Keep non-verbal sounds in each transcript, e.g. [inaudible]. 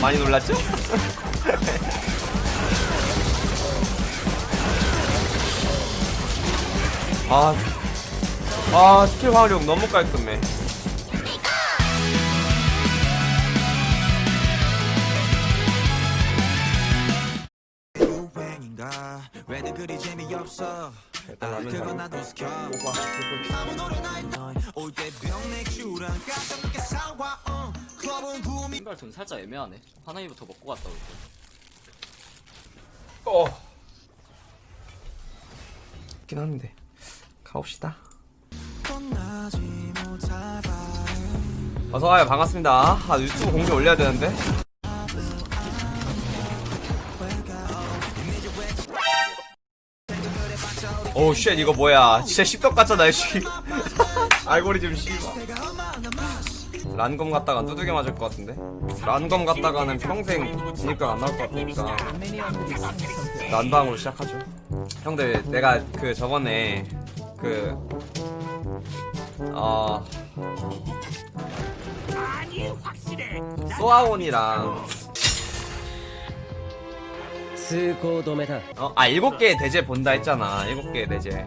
많이 놀랐죠? [laughs] 아, 아 스킬 활용 너무 깔끔해. 클럽은 붐이 신발 돈 살짝 애매하네. 하나이부터 먹고 갔다 올게. 어. 긴 한데 가봅시다. 어서와요 반갑습니다. 아 유튜브 공지 올려야 되는데. 오우 쉣 이거 뭐야 진짜 십덕 같잖아 씨 [laughs] 알고리즘 씨발 란검 갔다가 두들겨 맞을 것 같은데? 란검 갔다가는 평생 진입각 안 나올 것 같으니까 난방으로 시작하죠. 형들 내가 그 저번에 그 어... 소아온이랑 어, 아 일곱 개의 대제 본다 했잖아. 일곱 개의 대제.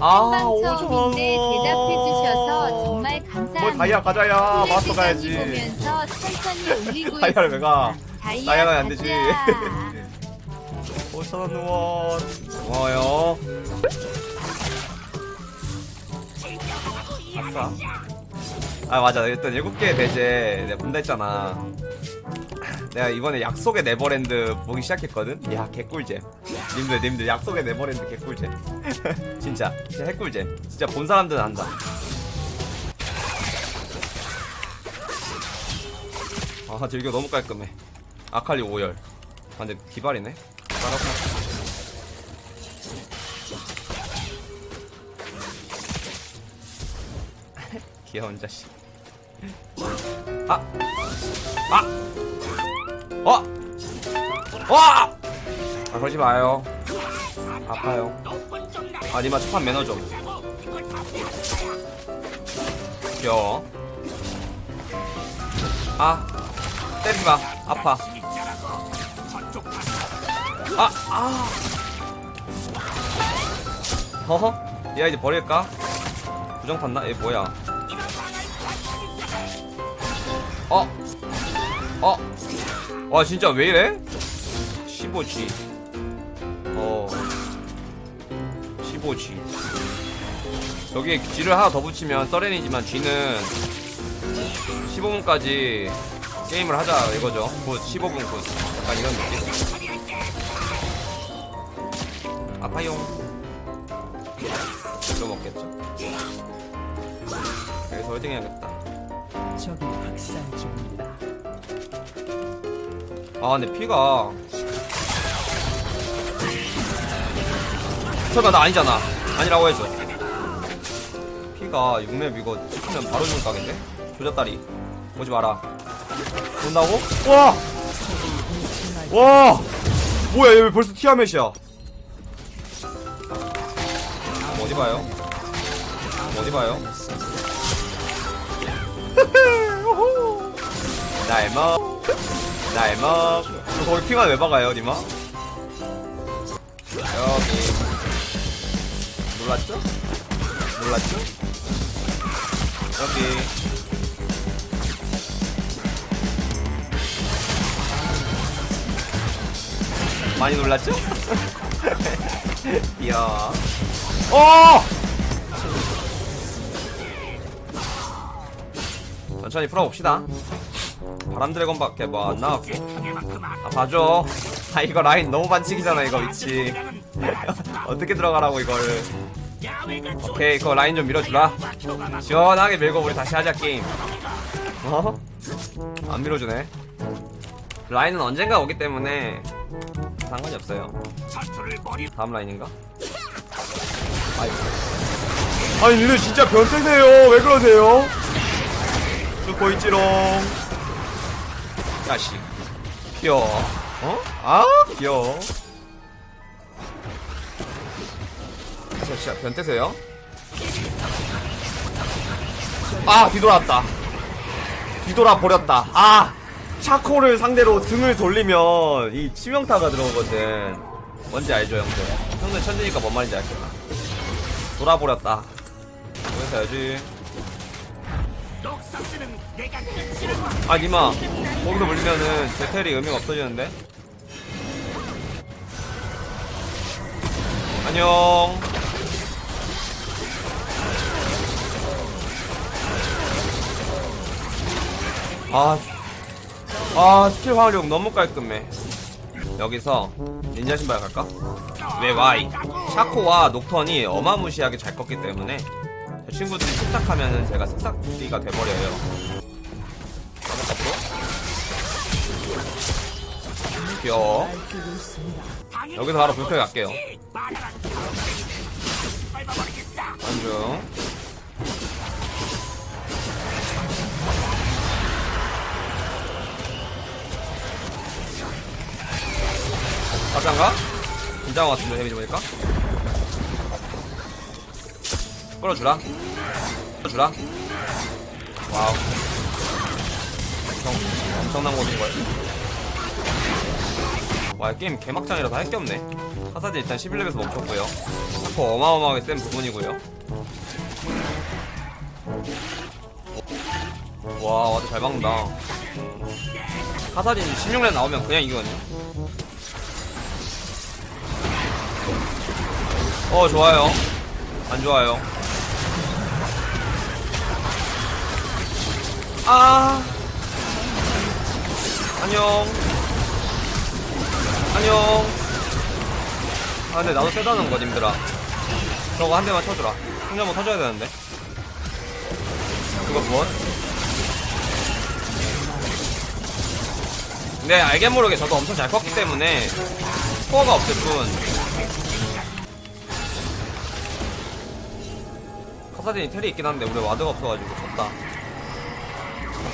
아 처음인데 대답해주셔서 정말 뭘 감사합니다. 다이아 가자야 마스터 가야지. 보면서 천천히 올리고 다이아를 왜 가 다이아 다이아가 안 되지. 가자. 5천원 누워 고마워요. 아싸. 아 맞아. 일단 일곱 개의 대제 내가 본다 했잖아 내가 이번에 약속의 네버랜드 보기 시작했거든? 야 개꿀잼. 님들 님들 약속의 네버랜드 개꿀잼. [laughs] 진짜 진짜 핵꿀잼. 진짜 본 사람들은 안다. 아 즐겨. 너무 깔끔해. 아칼리 5열. 아 근데 기발이네. 따라서. [laughs] 귀여운 자식. 아! 아! 어! 와! 아 그러지 마요 아파요 아 니마 첫판 매너 좀 귀여워 아 때리지 마 아파 아, 아. 허허? 얘 이제 버릴까? 부정 탔나? 얘 뭐야? 어? 어? 와 진짜 왜 이래? 15G 어. 15G 여기에 G를 하나 더 붙이면 서렌이지만 G는 15분까지 게임을 하자 이거죠. 곧 15분 곧. 약간 이런 느낌? 아파용. 이거 먹겠죠? 여기서 홀딩 해야겠다. 적이 학살 중입니다 아 근데 피가 설마 나 아니잖아 아니라고 해줘 피가 6렙 이거 찍히면 바로 죽을 각인데? 조졌다리 오지 마라 온다고? 와! 와! 뭐야 얘 왜 벌써 티아멧이야 어디 봐요? 어디 봐요? [laughs] 날 먹, 날 먹. 거기 핑아 왜 박아요, 니마? 여기. 놀랐죠? 놀랐죠? 여기. 많이 놀랐죠? [laughs] 이야. 어! 천천히 풀어봅시다. 바람 드래곤 밖에 뭐 안 나왔고. 아, 봐줘. 아, 이거 라인 너무 반칙이잖아, 이거 위치. [laughs] 어떻게 들어가라고, 이걸. 오케이, 그거 라인 좀 밀어주라. 시원하게 밀고 우리 다시 하자, 게임. 어? 안 밀어주네. 라인은 언젠가 오기 때문에 상관이 없어요. 다음 라인인가? 아이. 아니, 니네 진짜 변태세요. 왜 그러세요? 듣고 있지롱. 야씨. 귀여워. 어? 아, 귀여워. 저 진짜 변태세요? 아, 뒤돌았다. 뒤돌아 버렸다. 아! 샤코를 상대로 등을 돌리면 이 치명타가 들어오거든. 뭔지 알죠, 형들? 형들 천재니까 뭔 말인지 알겠다. 돌아버렸다. 여기서 해야지. 아, 니마. 거기서 물리면은 제텔이 의미가 없어지는데? 안녕. 아, 아 스킬 활용 너무 깔끔해. 여기서 닌자 신발 갈까? 왜 와이? 샤코와 녹턴이 어마무시하게 잘 컸기 때문에 저 친구들이 침착하면은 제가 습삭비가 돼버려요. 귀여워. 여기서 바로 불쾌 갈게요. 안중. 가장가? 것 같은데 데미지 보니까 끌어주라. 끌어주라. wow. 엄청, 엄청난 곳인걸 와 게임 개막장이라 다 할게 없네. 카사딘 일단 11렙에서 멈췄고요. 샤코 어마어마하게 센 부분이고요. 와 와도 잘 막는다. 카사딘 16렙 나오면 그냥 이거거든요. 어 좋아요. 안 좋아요 아. 안녕. 안녕. 아 근데 나도 세다는 거 님들아. 저거 한 대만 쳐주라. 승리 한번 터져야 되는데. 이거 무엇? 근데 알게 모르게 저도 엄청 잘 컸기 때문에 스코어가 없을 뿐. 카사딘이 텔이 있긴 한데 우리 와드가 없어가지고 졌다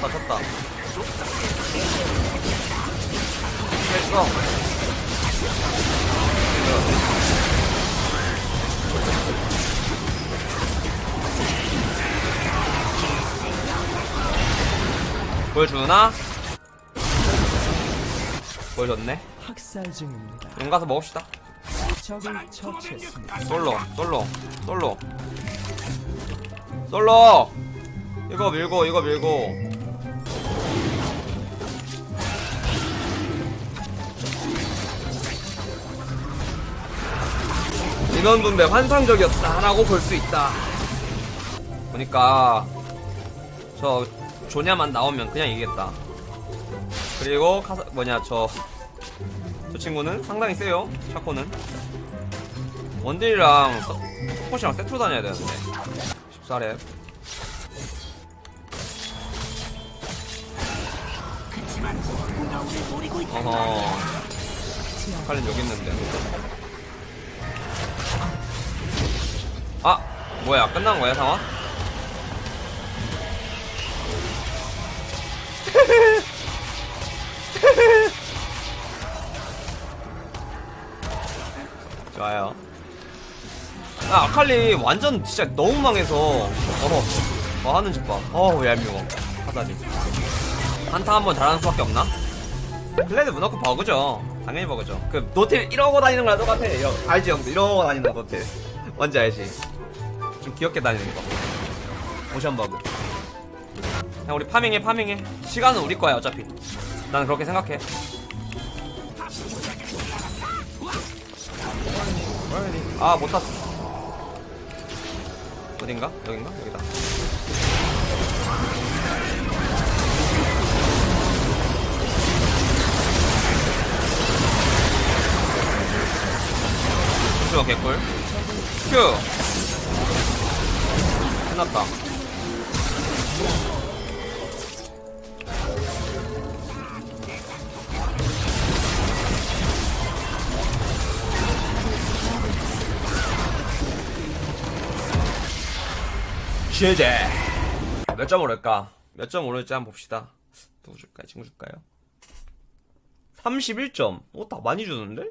졌다 졌다. 됐어. 보여주나? 보여줬네. 학살 중입니다. 용 가서 먹읍시다. 적을 처치했습니다. 솔로 솔로 솔로. 솔로! 이거 밀고 이거 밀고 인원 분배 환상적이었다라고 볼 수 있다. 보니까 저 조냐만 나오면 그냥 이기겠다. 그리고 카사 뭐냐 저저 친구는 상당히 세요 샤코는. 원딜이랑 서- 서폿이랑 세트로 다녀야 되는데. 14렙. 어허. 칼린 여기 있는데 뭐야 끝난 거야 상황? [laughs] 좋아요. 아, 아칼리 완전 진짜 너무 망해서 어허 뭐 하는 짓봐. 어우 얄미워. 하다니. 한타 한번 잘하는 수밖에 없나? 클레드 무너크 버그죠. 당연히 버그죠. 그 노틸 이러고 다니는 거랑 똑같아. 형 알지 형들? 이러고 다니는 거 노틸 뭔지 알지 좀 귀엽게 다니는 거. 모션 버그. 그냥 우리 파밍해 파밍해. 시간은 우리 거야 어차피. 나는 그렇게 생각해. 아 못 탔어. 어딘가? 여긴가? 여기다. 잠시만 개꿀. 큐 끝났다 제제 몇 점 오를까? 몇 점 오를지 한번 봅시다 누구 줄까요? 친구 줄까요? 31점 어? 다 많이 주는데?